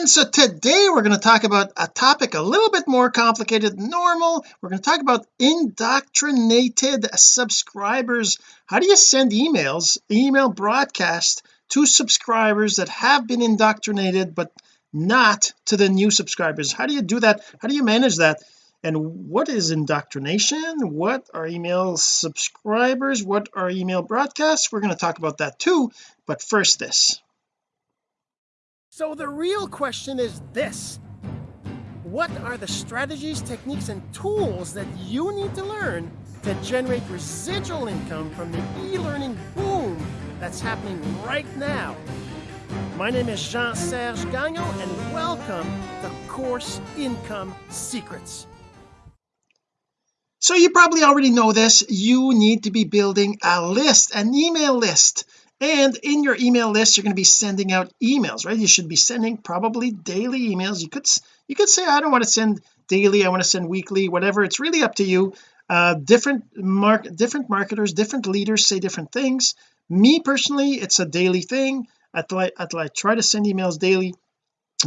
friends so today we're going to talk about a topic a little bit more complicated than normal. We're going to talk about indoctrinated subscribers. How do you send emails email broadcast to subscribers that have been indoctrinated but not to the new subscribers? How do you do that? How do you manage that? And what is indoctrination? What are email subscribers? What are email broadcasts? We're going to talk about that too. But first this so the real question is this What are the strategies, techniques, and tools that you need to learn to generate residual income from the e-learning boom that's happening right now? My name is Jean-Serge Gagnon and welcome to Course Income Secrets. So you probably already know this you need to be building a list an email list and in your email list you're going to be sending out emails right? You should be sending probably daily emails. You could you could say I don't want to send daily I want to send weekly whatever. It's really up to you. Uh different mark different marketers different leaders say different things. Me personally it's a daily thing. I, th I try to send emails daily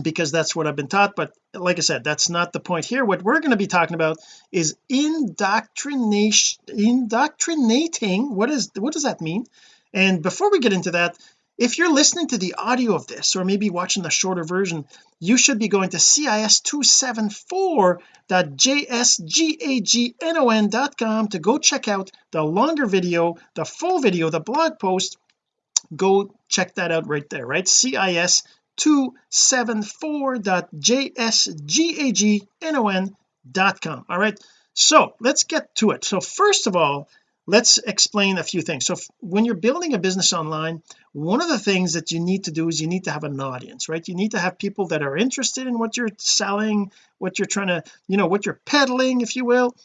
because that's what I've been taught. But like I said that's not the point here. What we're going to be talking about is indoctrination indoctrinating. What is what does that mean and before we get into that if you're listening to the audio of this or maybe watching the shorter version you should be going to cis274.jsgagnon.com to go check out the longer video the full video the blog post. Go check that out right there right? Cis 274.jsgagnon.com all right so let's get to it. So first of all let's explain a few things. So when you're building a business online one of the things that you need to do is you need to have an audience right? You need to have people that are interested in what you're selling what you're trying to you know what you're peddling if you will.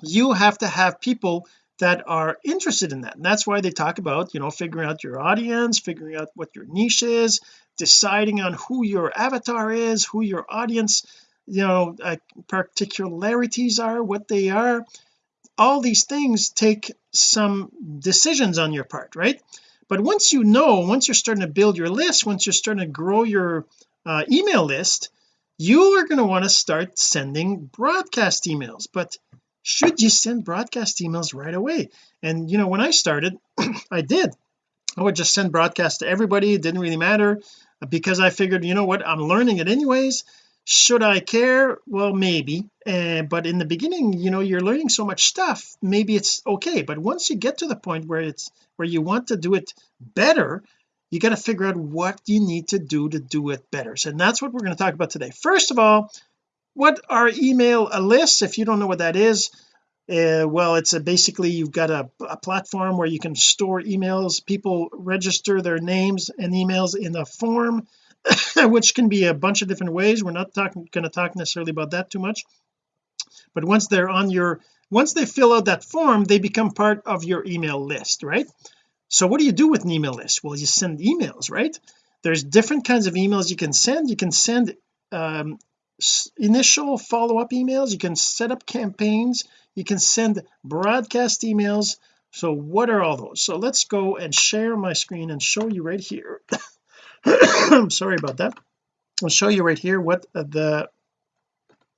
You have to have people that are interested in that. And that's why they talk about you know figuring out your audience figuring out what your niche is deciding on who your avatar is who your audience you know uh, particularities are what they are all these things take some decisions on your part right? But once you know once you're starting to build your list once you're starting to grow your uh, email list you are going to want to start sending broadcast emails. But should you send broadcast emails right away? And you know when I started I did. I would just send broadcast to everybody. It didn't really matter because I figured you know what? I'm learning it anyways. Should I care? Well maybe uh, but in the beginning you know you're learning so much stuff maybe it's okay. But once you get to the point where it's where you want to do it better you got to figure out what you need to do to do it better. So that's what we're going to talk about today. First of all what are email lists? If you don't know what that is uh, well it's a basically you've got a, a, platform where you can store emails. People register their names and emails in a form which can be a bunch of different ways. We're not talking going to talk necessarily about that too much but once they're on your once they fill out that form they become part of your email list right? So what do you do with an email list? Well you send emails right? There's different kinds of emails you can send. You can send um, initial follow-up emails. You can set up campaigns. You can send broadcast emails. So what are all those? So let's go and share my screen and show you right here. I'm sorry about that. I'll show you right here what the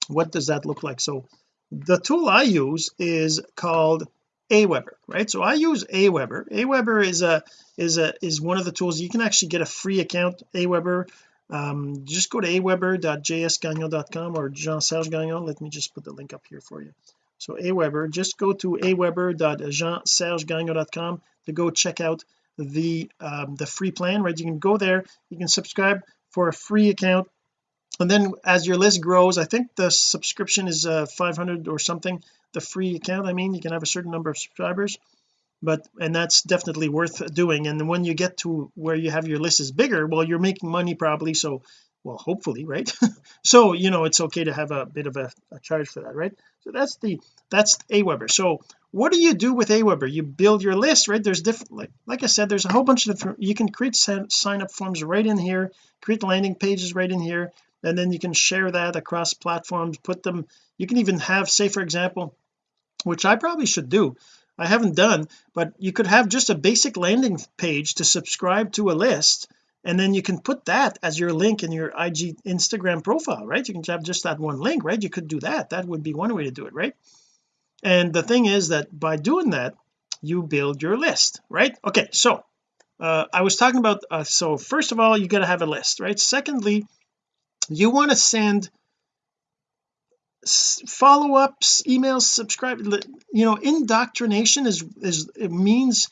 what does that look like? So the tool I use is called Aweber right? So I use Aweber. Aweber is a is a is one of the tools you can actually get a free account Aweber. Um, just go to aweber.jsgagnon.com or Jean Serge Gagnon let me just put the link up here for you. So Aweber just go to aweber.jeansergegagnon.com to go check out the um, the free plan right? You can go there you can subscribe for a free account and then as your list grows I think the subscription is uh 500 or something the free account I mean you can have a certain number of subscribers but and that's definitely worth doing. And when you get to where you have your list is bigger well you're making money probably so well hopefully right? So you know it's okay to have a bit of a, a charge for that right? So that's the that's Aweber. So what do you do with Aweber? You build your list right? There's different like like I said there's a whole bunch of different you can create sign up forms right in here create landing pages right in here and then you can share that across platforms put them you can even have say for example which I probably should do I haven't done but you could have just a basic landing page to subscribe to a list and then you can put that as your link in your IG Instagram profile right? You can have just that one link right? You could do that. That would be one way to do it right? And the thing is that by doing that you build your list right? Okay so uh, I was talking about uh, so first of all you got to have a list right? Secondly you want to send follow-ups emails subscribe you know indoctrination is is it means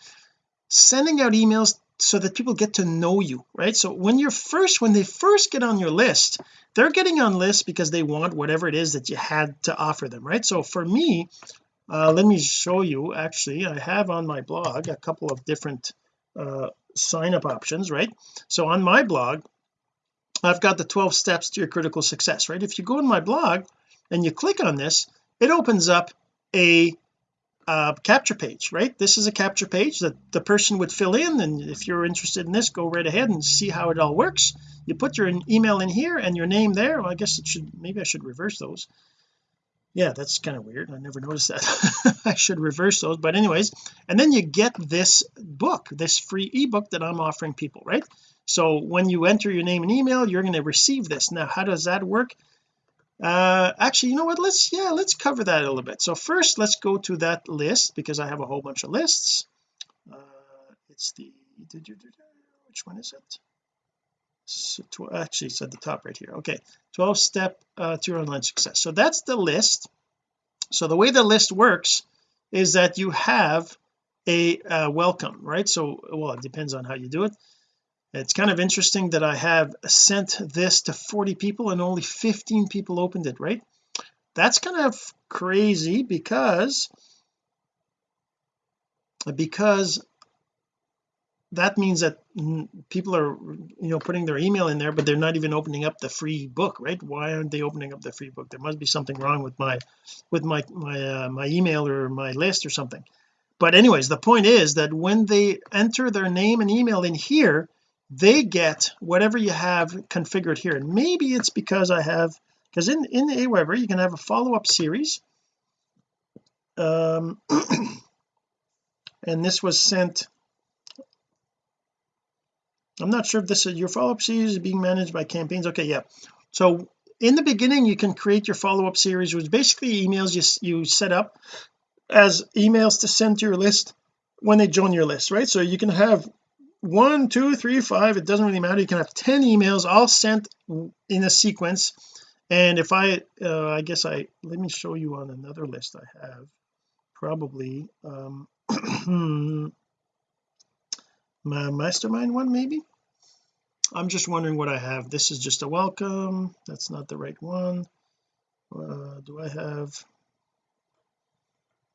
sending out emails so that people get to know you right? So when you're first when they first get on your list they're getting on list because they want whatever it is that you had to offer them right? So for me uh, let me show you actually I have on my blog a couple of different uh, sign up options right? So on my blog I've got the 12 steps to your critical success right? If you go in my blog and you click on this it opens up a uh, capture page right? This is a capture page that the person would fill in and if you're interested in this go right ahead and see how it all works. You put your email in here and your name there. Well I guess it should maybe I should reverse those. Yeah that's kind of weird. I never noticed that. I should reverse those but anyways. And then you get this book this free ebook that I'm offering people right so when you enter your name and email you're going to receive this. Now how does that work? Uh actually you know what? Let's yeah let's cover that a little bit. So first let's go to that list because I have a whole bunch of lists. Uh it's the which one is it? So actually it's at the top right here. Okay 12 step uh, to your online success. So that's the list. So the way the list works is that you have a uh, welcome right? So well it depends on how you do it it's kind of interesting that I have sent this to 40 people and only 15 people opened it right? That's kind of crazy because because that means that people are you know putting their email in there but they're not even opening up the free book right? Why aren't they opening up the free book? There must be something wrong with my with my my uh, my email or my list or something. But anyways the point is that when they enter their name and email in here they get whatever you have configured here. And maybe it's because I have because in in Aweber you can have a follow-up series. Um and this was sent I'm not sure if this is your follow-up series is being managed by campaigns. Okay yeah. So in the beginning you can create your follow-up series which basically emails you you set up as emails to send to your list when they join your list right? So you can have one two three five it doesn't really matter. You can have 10 emails all sent in a sequence. And if I uh, I guess I let me show you on another list I have. Probably um my mastermind one maybe? I'm just wondering what I have. This is just a welcome. That's not the right one. Uh, do I have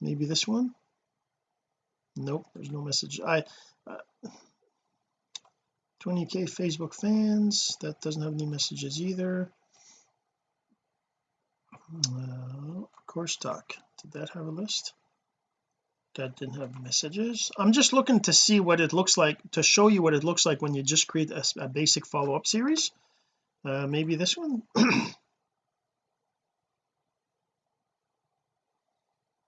maybe this one? Nope there's no message. I uh, 20k Facebook fans. That doesn't have any messages either. Uh, course talk did that have a list? That didn't have messages. I'm just looking to see what it looks like to show you what it looks like when you just create a, a basic follow-up series. Uh, maybe this one?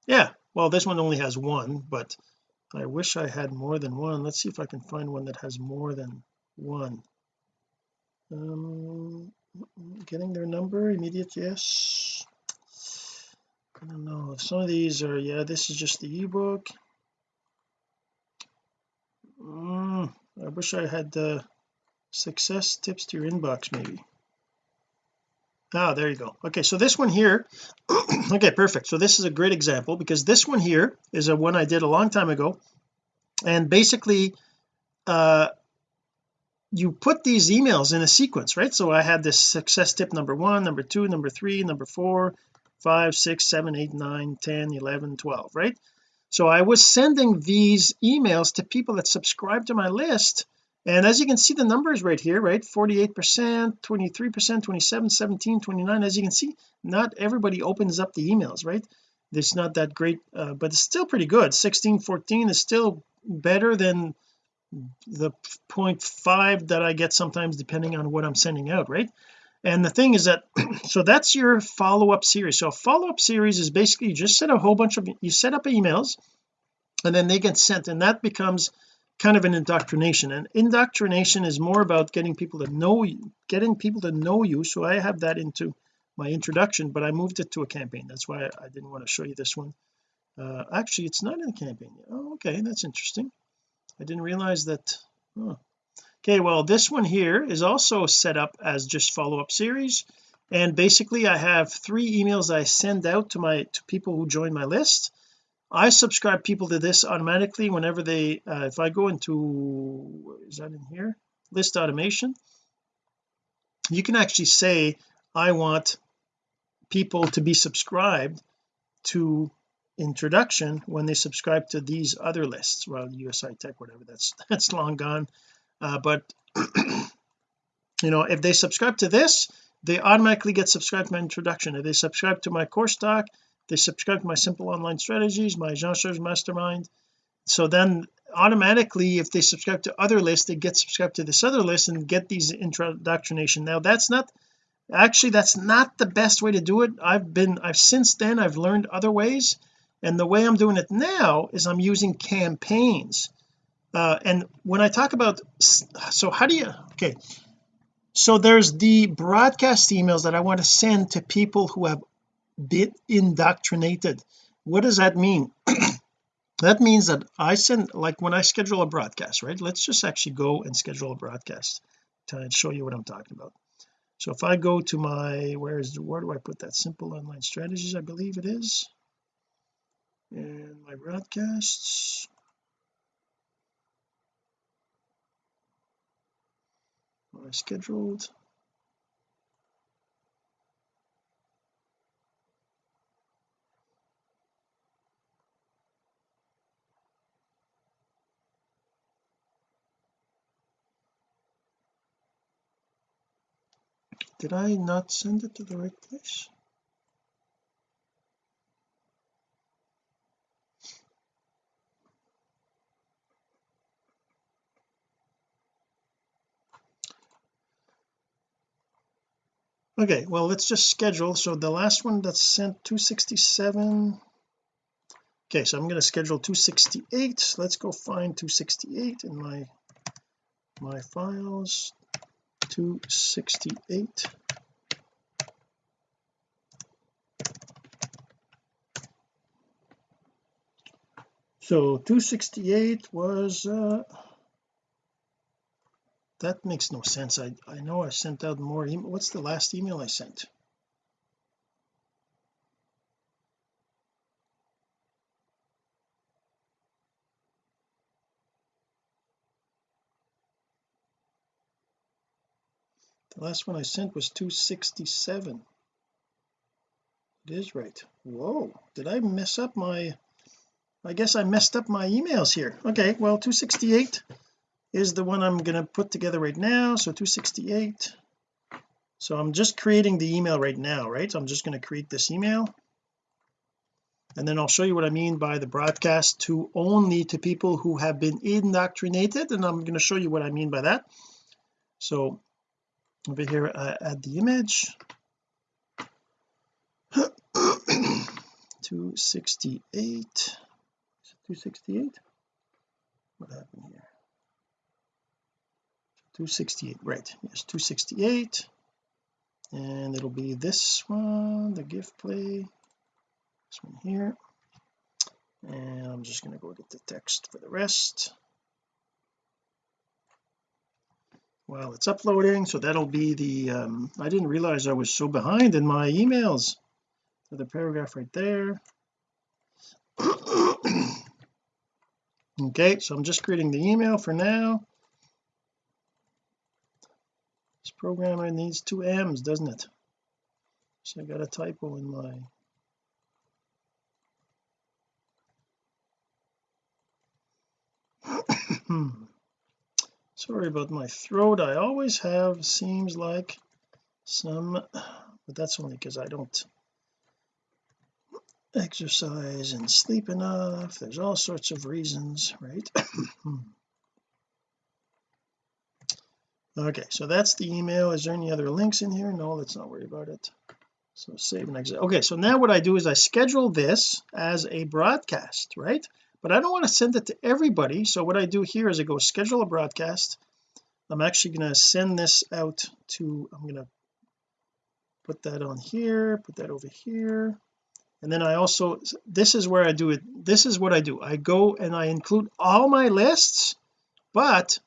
Yeah well this one only has one but I wish I had more than one. Let's see if I can find one that has more than one. Um getting their number immediate yes. I don't know. If some of these are yeah this is just the ebook. Mm, I wish I had the success tips to your inbox maybe. Ah there you go. Okay so this one here okay perfect. So this is a great example because this one here is a one I did a long time ago. And basically uh you put these emails in a sequence right? So I had this success tip number one number two number three number four five six seven eight nine ten eleven twelve right? So I was sending these emails to people that subscribe to my list. And as you can see the numbers right here right? 48 percent 23 percent 27 17 29 as you can see not everybody opens up the emails right? It's not that great uh, but it's still pretty good. 16 14 is still better than the 0.5 that I get sometimes depending on what I'm sending out right? And the thing is that so that's your follow-up series. So a follow-up series is basically you just set a whole bunch of you set up emails and then they get sent and that becomes kind of an indoctrination. And indoctrination is more about getting people to know you getting people to know you. So I have that into my introduction but I moved it to a campaign. That's why I didn't want to show you this one. Uh, actually it's not in a campaign oh okay that's interesting I didn't realize that oh. okay well this one here is also set up as just follow-up series and basically I have three emails I send out to my to people who join my list. I subscribe people to this automatically whenever they uh, if I go into is that in here? List automation. You can actually say I want people to be subscribed to introduction when they subscribe to these other lists. Well USI tech whatever that's that's long gone. Uh, but you know if they subscribe to this they automatically get subscribed to my introduction. If they subscribe to my course talk they subscribe to my simple online strategies my Jean Serge mastermind. So then automatically if they subscribe to other lists they get subscribed to this other list and get these introduction now that's not actually that's not the best way to do it. I've been I've since then I've learned other ways and the way I'm doing it now is I'm using campaigns. Uh, and when I talk about so how do you okay. So there's the broadcast emails that I want to send to people who have been indoctrinated. What does that mean? That means that I send like when I schedule a broadcast right? Let's just actually go and schedule a broadcast to show you what I'm talking about. So if I go to my where is where do I put that? Simple online strategies I believe it is and my broadcasts. I scheduled. Did I not send it to the right place okay well let's just schedule. So the last one that's sent 267 okay so I'm going to schedule 268 let's go find 268 in my my files. 268 so 268 was uh that makes no sense. I I know I sent out more email what's the last email I sent? The last one I sent was 267 it is right. Whoa did I mess up my I guess I messed up my emails here. Okay well 268 is the one I'm going to put together right now so 268 so I'm just creating the email right now right? So I'm just going to create this email. And then I'll show you what I mean by the broadcast to only to people who have been indoctrinated and I'm going to show you what I mean by that. So over here I add the image. 268 268 what happened here 268 right yes 268 and it'll be this one the gift play this one here. And I'm just going to go get the text for the rest. While it's uploading so that'll be the um, I didn't realize I was so behind in my emails. So the paragraph right there. Okay so I'm just creating the email for now this programmer needs two M's doesn't it? So I got a typo in my sorry about my throat. I always have seems like some but that's only because I don't exercise and sleep enough. There's all sorts of reasons right hmm. Okay so that's the email. Is there any other links in here? No let's not worry about it. So save and exit. Okay so now what I do is I schedule this as a broadcast right? But I don't want to send it to everybody. So what I do here is I go schedule a broadcast. I'm actually going to send this out to I'm going to put that on here put that over here. And then I also this is where I do it. This is what I do. I go and I include all my lists but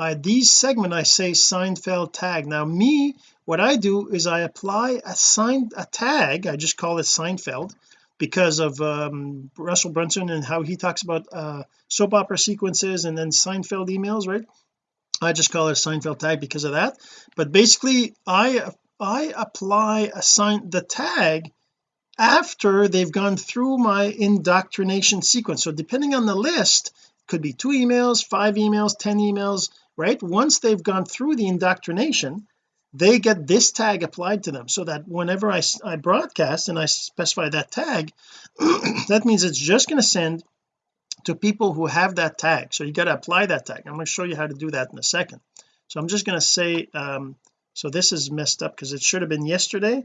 I these segment I say Seinfeld tag. Now me what I do is I apply a sign a tag I just call it Seinfeld because of um, Russell Brunson and how he talks about uh, soap opera sequences and then Seinfeld emails right? I just call it Seinfeld tag because of that. But basically I I apply a sign the tag after they've gone through my indoctrination sequence. So depending on the list could be two emails five emails ten emails right? Once they've gone through the indoctrination they get this tag applied to them. So that whenever I, I broadcast and I specify that tag that means it's just going to send to people who have that tag. So you got to apply that tag. I'm going to show you how to do that in a second. So I'm just going to say um so this is messed up because it should have been yesterday.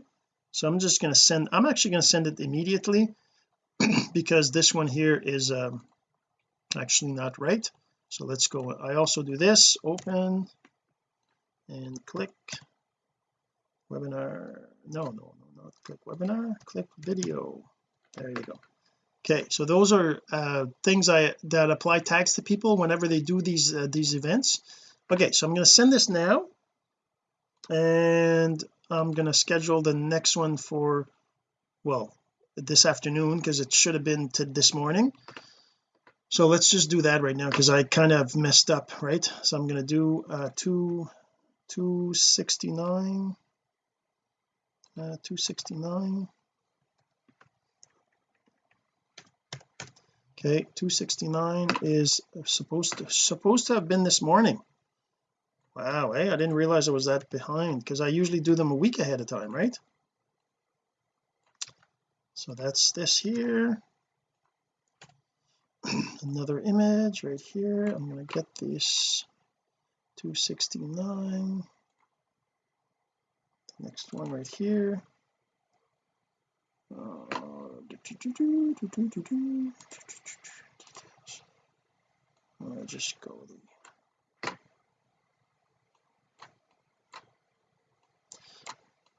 So I'm just going to send I'm actually going to send it immediately because this one here is um, actually not right so let's go I also do this open and click webinar. No no no not click webinar click video. There you go. Okay so those are uh, things I that apply tags to people whenever they do these uh, these events. Okay so I'm going to send this now and I'm going to schedule the next one for well this afternoon because it should have been to this morning so let's just do that right now because I kind of messed up right? So I'm going to do uh 2 269 uh 269 okay 269 is supposed to supposed to have been this morning. Wow hey I didn't realize I was that behind because I usually do them a week ahead of time right? So that's this here another image right here. I'm going to get this 269 the next one right here. Uh, I'll just go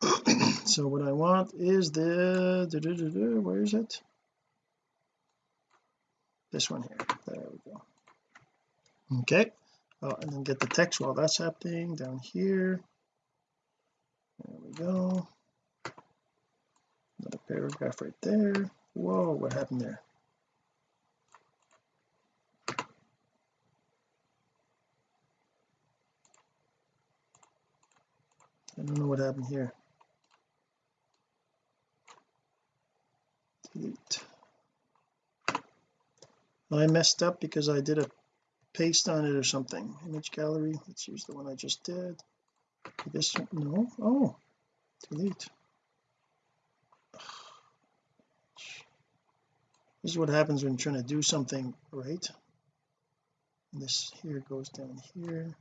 so what I want is the where is it this one here. There we go. Okay. Oh, and then get the text while that's happening down here. There we go. Another paragraph right there. Whoa what happened there? I don't know what happened here. Delete I messed up because I did a paste on it or something. Image gallery let's use the one I just did. This one no? Oh delete. This is what happens when you're trying to do something right. And this here goes down here.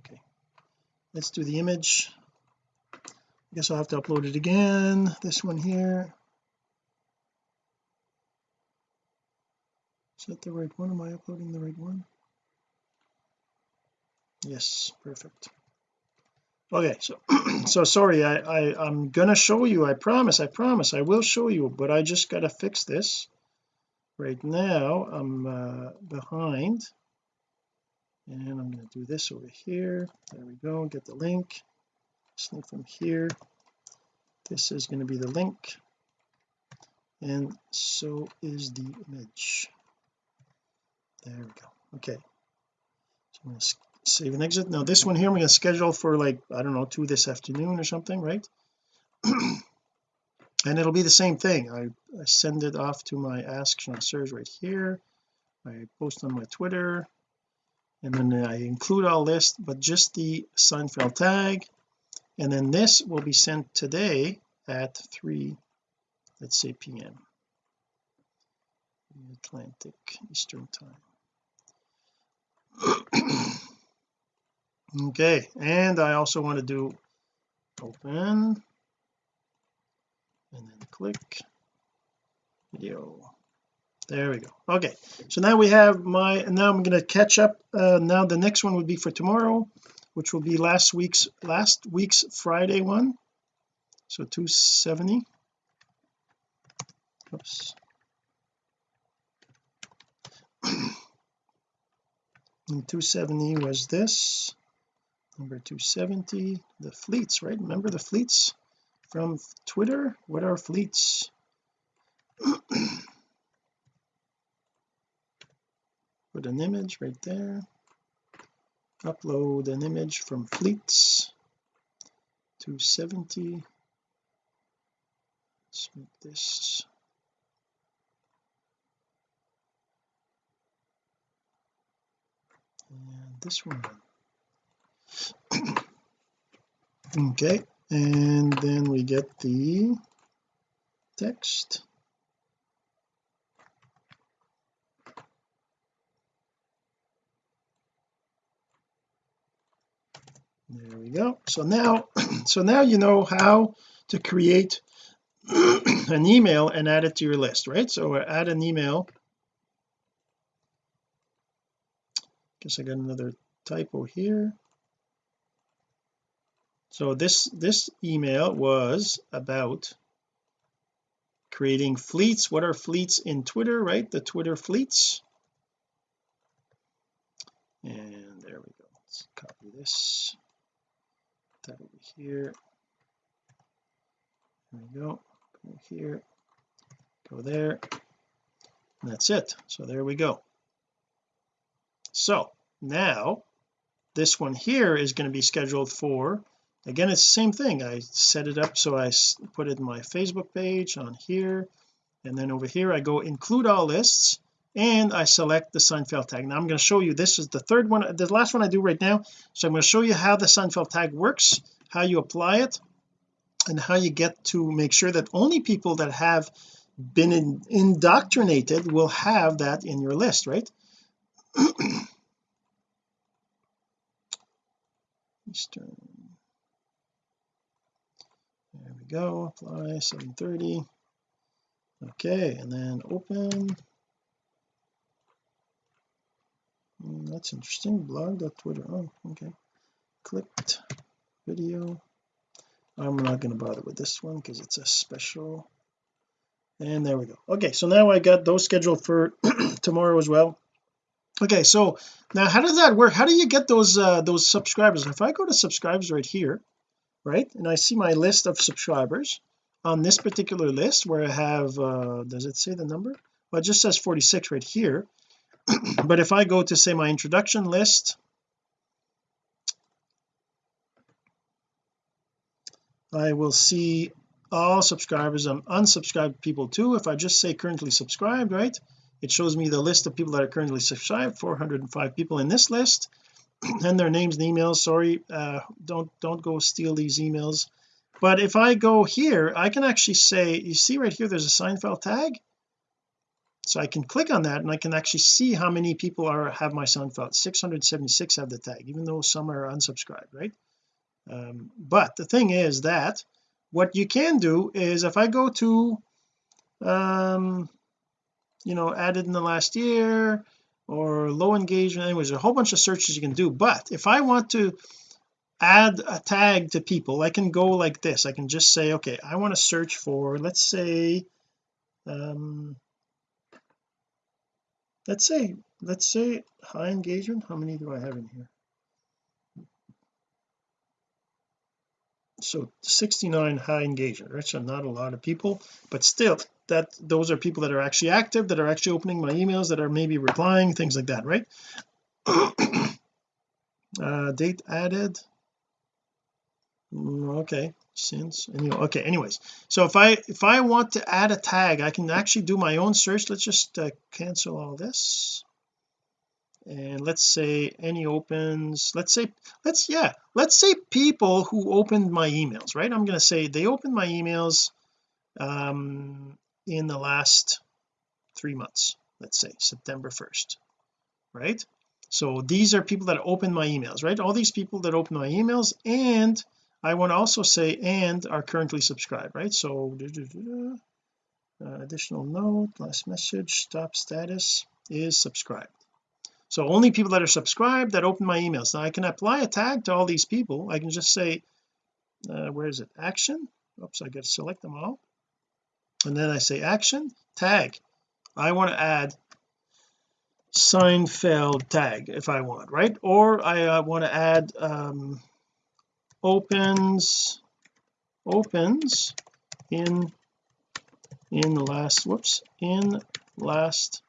Okay. Let's do the image. I guess I'll have to upload it again. This one here is that the right one. Am I uploading the right one? Yes perfect. Okay so so sorry I, I I'm gonna show you I promise I promise I will show you but I just gotta fix this. Right now I'm uh, behind. And I'm to do this over here. There we go get the link. Link from here. This is going to be the link. And so is the image there we go. Okay. So I'm going to save and exit. Now this one here I'm going to schedule for like I don't know two this afternoon or something right? And it'll be the same thing. I, I send it off to my ask Serge right here. I post on my Twitter. And then I include all this but just the Seinfeld tag. And then this will be sent today at 3 let's say p.m. Atlantic Eastern time okay and I also want to do open and then click. Video there we go. Okay so now we have my now I'm going to catch up uh, now the next one would be for tomorrow which will be last week's last week's Friday one. So 270 oops. And 270 was this number 270 the fleets right? Remember the fleets from Twitter? What are fleets? Put an image right there. Upload an image from fleets. 270 let's make this. And this one okay and then we get the text. There we go. So now so now you know how to create an email and add it to your list right? So add an email. Guess I got another typo here so this this email was about creating fleets. What are fleets in Twitter right? The Twitter fleets. And there we go. Let's copy this. That over here. There we go. Go here. Go there. And that's it. So there we go. So now this one here is going to be scheduled for again it's the same thing. I set it up so I put it in my Facebook page on here. And then over here I go include all lists and I select the Seinfeld tag. Now I'm going to show you this is the third one the last one I do right now. So I'm going to show you how the Seinfeld tag works how you apply it and how you get to make sure that only people that have been in, indoctrinated will have that in your list right? Eastern there we go apply 730 okay and then open. Mm, that's interesting blog.twitter oh okay. Clicked video. I'm not going to bother with this one because it's a special. And there we go. Okay so now I got those scheduled for tomorrow as well. Okay so now how does that work? How do you get those uh those subscribers? If I go to subscribers right here right? And I see my list of subscribers on this particular list where I have uh does it say the number? Well it just says 46 right here. But if I go to say my introduction list I will see all subscribers. And unsubscribed people too. If I just say currently subscribed right it shows me the list of people that are currently subscribed 405 people in this list and their names and emails. Sorry uh, don't don't go steal these emails. But if I go here I can actually say you see right here there's a Seinfeld tag? So I can click on that and I can actually see how many people are have my Seinfeld 676 have the tag even though some are unsubscribed right? Um, but the thing is that what you can do is if I go to um you know added in the last year or low engagement anyways there's a whole bunch of searches you can do. But if I want to add a tag to people I can go like this. I can just say okay I want to search for let's say um let's say let's say high engagement. How many do I have in here? So 69 high engagement right? So not a lot of people but still that those are people that are actually active that are actually opening my emails that are maybe replying things like that right? Uh date added. Mm, okay. Since anyway okay anyways. So if I if I want to add a tag I can actually do my own search. Let's just uh, cancel all this. And let's say any opens let's say let's yeah let's say people who opened my emails right? I'm going to say they opened my emails um in the last three months let's say September 1st right? So these are people that open my emails right? All these people that open my emails and I want to also say and are currently subscribed right? So uh, additional note last message stop status is subscribed. So only people that are subscribed that open my emails. Now I can apply a tag to all these people. I can just say uh, where is it? Action. Oops I got to select them all and then I say action tag. I want to add Seinfeld tag if I want right? Or I uh, want to add um, opens opens in in the last whoops in last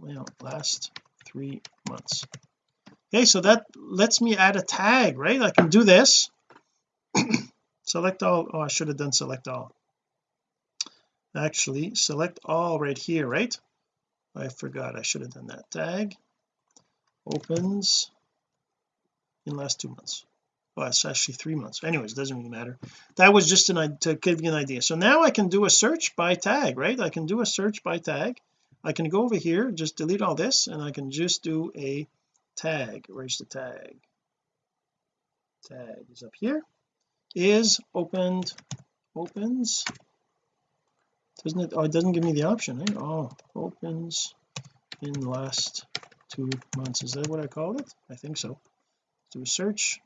well last three months. Okay so that lets me add a tag right? I can do this. Select all. Oh I should have done select all actually select all right here right? I forgot I should have done that. Tag opens in last two months. Well it's actually three months. Anyways doesn't really matter. That was just an to give you an idea. So now I can do a search by tag right? I can do a search by tag. I can go over here just delete all this and I can just do a tag. Where's the tag? Tag is up here. Is opened opens doesn't it oh it doesn't give me the option eh? oh opens in last two months. Is that what I called it? I think so. Do a search.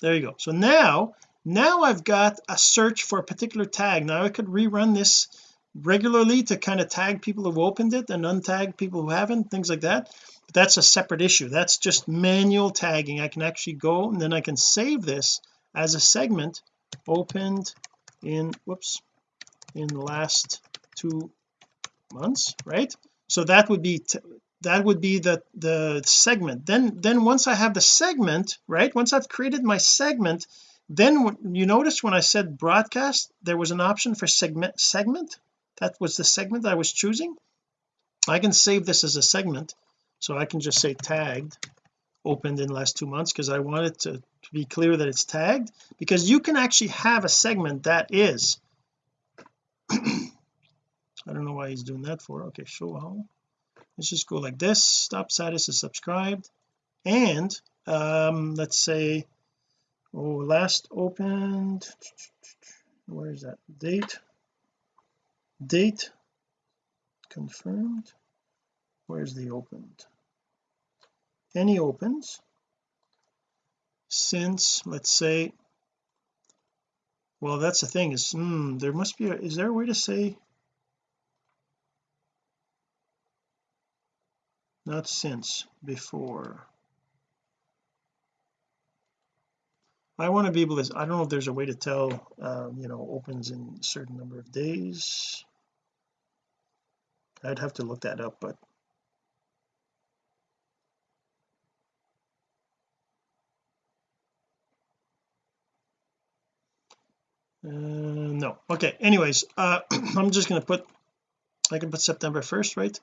There you go. So now now I've got a search for a particular tag. Now I could rerun this regularly to kind of tag people who've opened it and untag people who haven't things like that. But that's a separate issue. That's just manual tagging. I can actually go and then I can save this as a segment opened in whoops in the last two months right? So that would be that would be the the segment. Then then once I have the segment right once I've created my segment then you notice when I said broadcast there was an option for segment segment? That was the segment I was choosing? I can save this as a segment. So I can just say tagged opened in last two months because I want it to, to be clear that it's tagged because you can actually have a segment that is I don't know why he's doing that for. Okay show all let's just go like this. Stop status is subscribed. And um let's say oh last opened. Where is that? Date. Date confirmed. Where's the opened? Any opens since let's say well that's the thing is hmm, there must be a is there a way to say? Not since before. I want to be able to I don't know if there's a way to tell um, you know opens in a certain number of days. I'd have to look that up but uh, no. Okay anyways uh I'm just to put I can put September 1st right?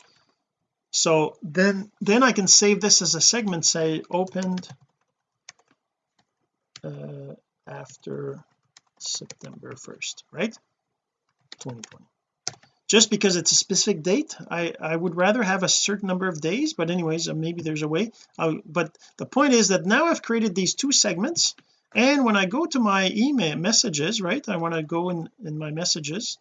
So then then I can save this as a segment say opened uh, after September 1st right? 2020 just because it's a specific date I I would rather have a certain number of days but anyways uh, maybe there's a way. Uh, but the point is that now I've created these two segments and when I go to my email messages right I want to go in in my messages.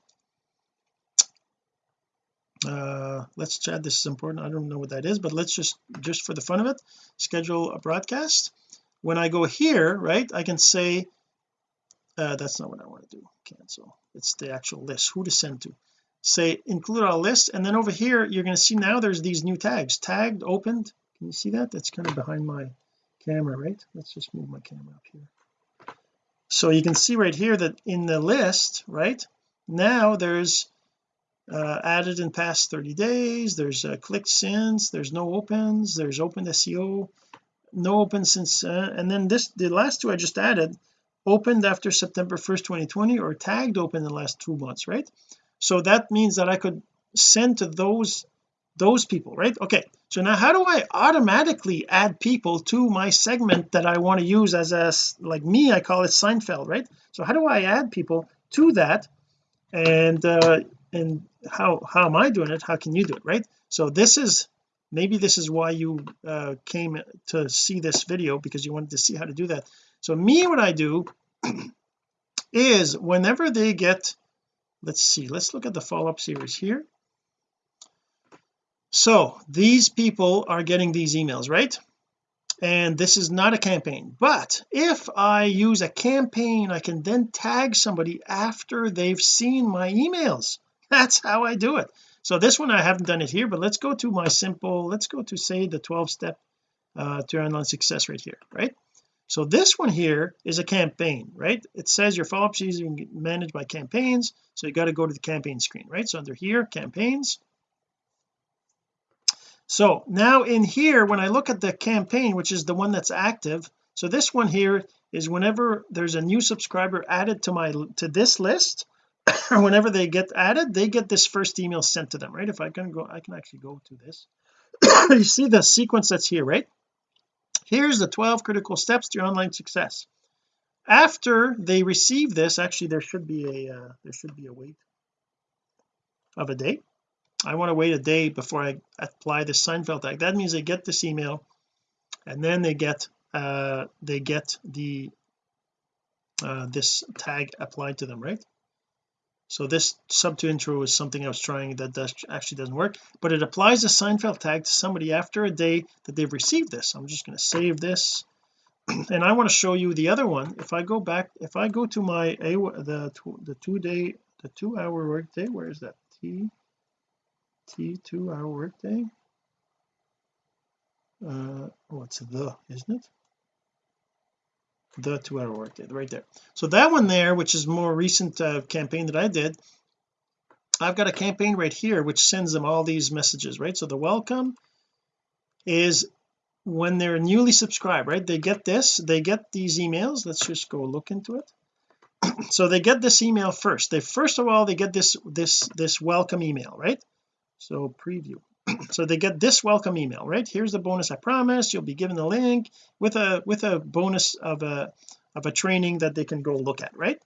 Uh let's chat this is important I don't know what that is but let's just just for the fun of it schedule a broadcast. When I go here right I can say uh that's not what I want to do cancel. It's the actual list who to send to. Say include our list and then over here you're going to see now there's these new tags. Tagged opened can you see that? That's kind of behind my camera right? Let's just move my camera up here so you can see right here that in the list right now there's uh, added in past 30 days there's uh, clicked since there's no opens there's open SEO no open since uh, and then this the last two I just added opened after September 1st 2020 or tagged open in the last two months right? So that means that I could send to those those people right? Okay so now how do I automatically add people to my segment that I want to use as a like me I call it Seinfeld right? So how do I add people to that? And uh and how how am I doing it? How can you do it right? So this is maybe this is why you uh came to see this video because you wanted to see how to do that. So me what I do is whenever they get let's see let's look at the follow-up series here so these people are getting these emails right? And this is not a campaign. But if I use a campaign I can then tag somebody after they've seen my emails. That's how I do it. So this one I haven't done it here but let's go to my simple let's go to say the 12 step uh, to online success right here right? So this one here is a campaign right? It says your follow-up season managed by campaigns. So you got to go to the campaign screen right? So under here campaigns so now in here when I look at the campaign which is the one that's active so this one here is whenever there's a new subscriber added to my to this list whenever they get added they get this first email sent to them right? If I can go I can actually go to this. You see the sequence that's here right? Here's the 12 critical steps to your online success. After they receive this actually there should be a uh, there should be a wait of a day I want to wait a day before I apply the Seinfeld tag that means they get this email and then they get uh they get the uh this tag applied to them right? So this sub to intro is something I was trying that does actually doesn't work but it applies the Seinfeld tag to somebody after a day that they've received this. I'm just going to save this. And I want to show you the other one. If I go back if I go to my a the the two day the two hour work day where is that? T T two hour workday. Uh what's the isn't it? The two hour workday right there. So that one there which is more recent uh, campaign that I did I've got a campaign right here which sends them all these messages right? So the welcome is when they're newly subscribed right? They get this they get these emails. Let's just go look into it. So they get this email first. They first of all they get this this this welcome email right so preview. So they get this welcome email right? Here's the bonus I promised you'll be given the link with a with a bonus of a of a training that they can go look at right?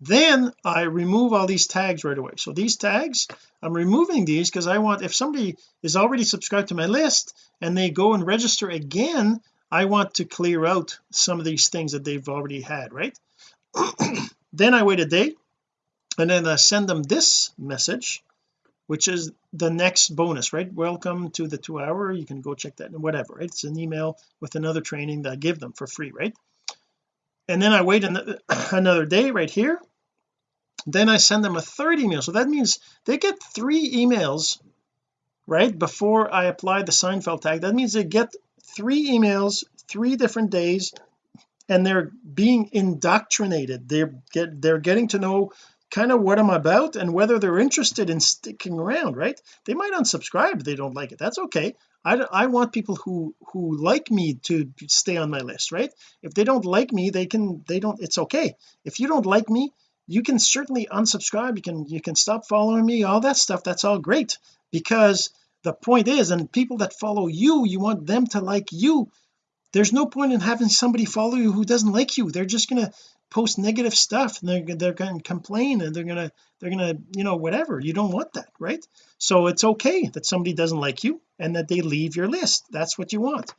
Then I remove all these tags right away. So these tags I'm removing these because I want if somebody is already subscribed to my list and they go and register again I want to clear out some of these things that they've already had right? Then I wait a day and then I send them this message which is the next bonus right? Welcome to the two hour. You can go check that and whatever right? It's an email with another training that I give them for free right? And then I wait another day right here. Then I send them a third email. So that means they get three emails right before I apply the Seinfeld tag. That means they get three emails three different days and they're being indoctrinated. They're get they're getting to know kind of what I'm about and whether they're interested in sticking around right? They might unsubscribe if they don't like it. That's okay. I, I want people who who like me to stay on my list right? If they don't like me they can they don't it's okay. If you don't like me you can certainly unsubscribe. You can you can stop following me all that stuff. That's all great. Because the point is and people that follow you you want them to like you. There's no point in having somebody follow you who doesn't like you. They're just gonna post negative stuff and they're, they're going to complain and they're gonna they're gonna you know whatever. You don't want that right? So it's okay that somebody doesn't like you and that they leave your list. That's what you want.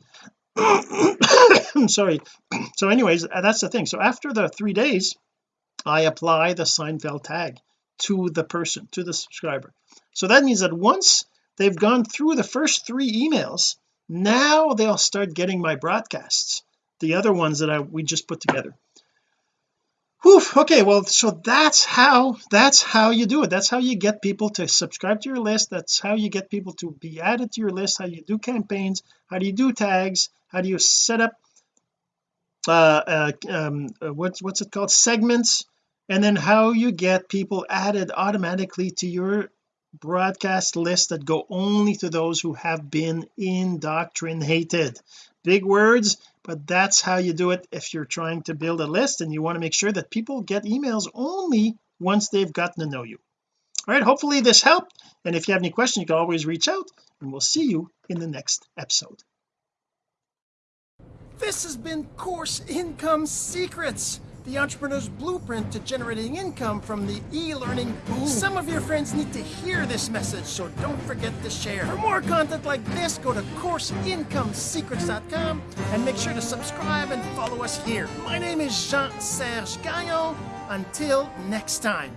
I'm sorry. So anyways uh, that's the thing. So after the three days I apply the Seinfeld tag to the person to the subscriber. So that means that once they've gone through the first three emails now they'll start getting my broadcasts the other ones that I we just put together Whew, okay well so that's how that's how you do it. That's how you get people to subscribe to your list. That's how you get people to be added to your list. How you do campaigns. How do you do tags? How do you set up uh, uh um uh, what's what's it called? Segments. And then how you get people added automatically to your broadcast list that go only to those who have been indoctrinated. Big words but that's how you do it if you're trying to build a list and you want to make sure that people get emails only once they've gotten to know you. All right hopefully this helped and if you have any questions you can always reach out and we'll see you in the next episode. This has been course income secrets the entrepreneur's blueprint to generating income from the e-learning boom. Some of your friends need to hear this message, so don't forget to share. For more content like this, go to CourseIncomeSecrets.com and make sure to subscribe and follow us here. My name is Jean-Serge Gagnon. Until next time.